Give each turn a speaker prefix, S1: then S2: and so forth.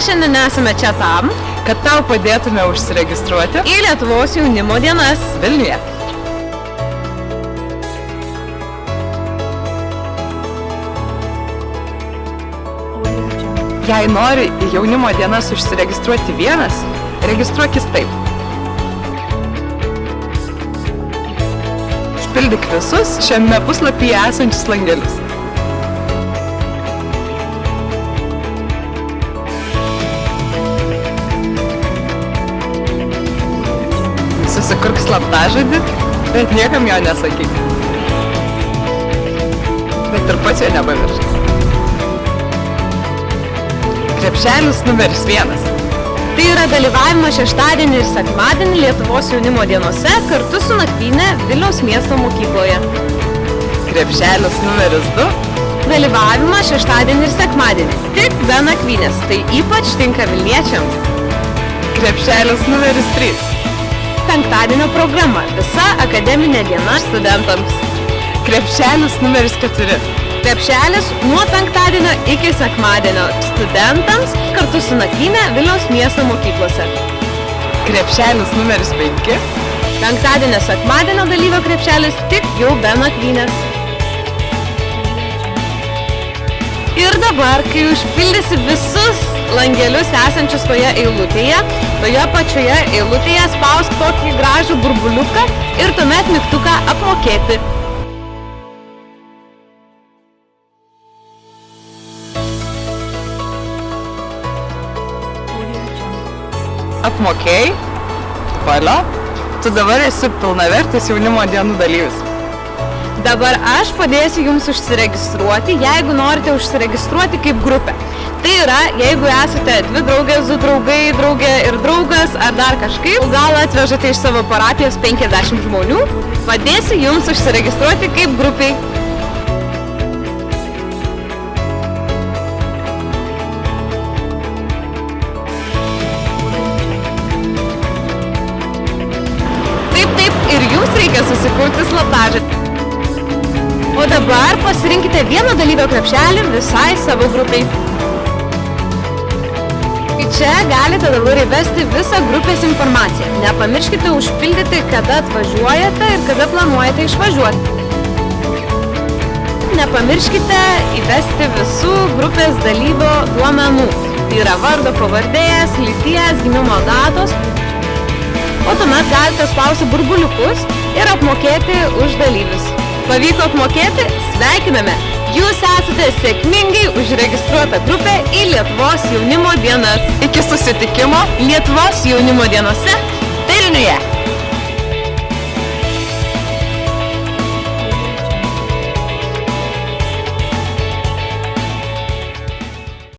S1: Mes šiandien esame čia tam,
S2: kad tau padėtume užsiregistruoti
S1: į Lietuvos jaunimo dienas.
S2: Vilniuje. Jei nori į jaunimo dienas užsiregistruoti vienas, registruokis taip. Užpildyk visus šiame puslapyje esančius langelius. Slaptažodį, bet niekam jo nesakyk. Bet ir pats jo nepamiršk. Krepšelis numeris vienas.
S1: Tai yra dalyvavimas šeštadienį ir sekmadienį Lietuvos jaunimo dienose kartu su nakvynė Vilniaus miesto mokykloje.
S2: Krepšelis numeris du.
S1: Dalyvavimas šeštadienį ir sekmadienį, tik be nakvynės, tai ypač tinka Vilniečiams.
S2: Krepšelis numeris trys.
S1: Penktadienio programa, visa akademinė diena studentams.
S2: Krepšelis numeris keturi.
S1: Krepšelis nuo penktadienio iki sekmadienio studentams kartu su nakvynė Vilniaus miesto mokyklose.
S2: Krepšelis numeris penki.
S1: Penktadienio sekmadienio dalyvio krepšelis tik jau be nakvynės. Ir dabar, kai užpildysi visus langelius esančius toje eilutėje, toje pačioje eilutėje spausk tokį gražų burbuliuką ir tuomet mygtuką apmokėti.
S2: Apmokėjai? Valio? Tu dabar esi pilnavertis jaunimo dienų dalyvis.
S1: Dabar aš padėsiu jums užsiregistruoti, jeigu norite užsiregistruoti kaip grupė. Tai yra, jeigu esate dvi draugės, du draugai, draugė ir draugas, ar dar kažkaip, gal atvežate iš savo parapijos 50 žmonių, padėsiu jums užsiregistruoti kaip grupiai. O dabar pasirinkite vieną dalyvio krepšelį visai savo grupiai. Tai čia galite dabar įvesti visą grupės informaciją. Nepamirškite užpildyti, kada atvažiuojate ir kada planuojate išvažiuoti. Nepamirškite įvesti visų grupės dalyvio duomenų. Tai yra vardo pavardės, lyties, gimimo datos. O tuomet galite spausti burbuliukus ir apmokėti už dalyvius. Pavyko apmokėti? Sveikiname! Jūs esate sėkmingai užregistruota grupė į Lietuvos jaunimo dienas.
S2: Iki susitikimo
S1: Lietuvos jaunimo dienose Vilniuje.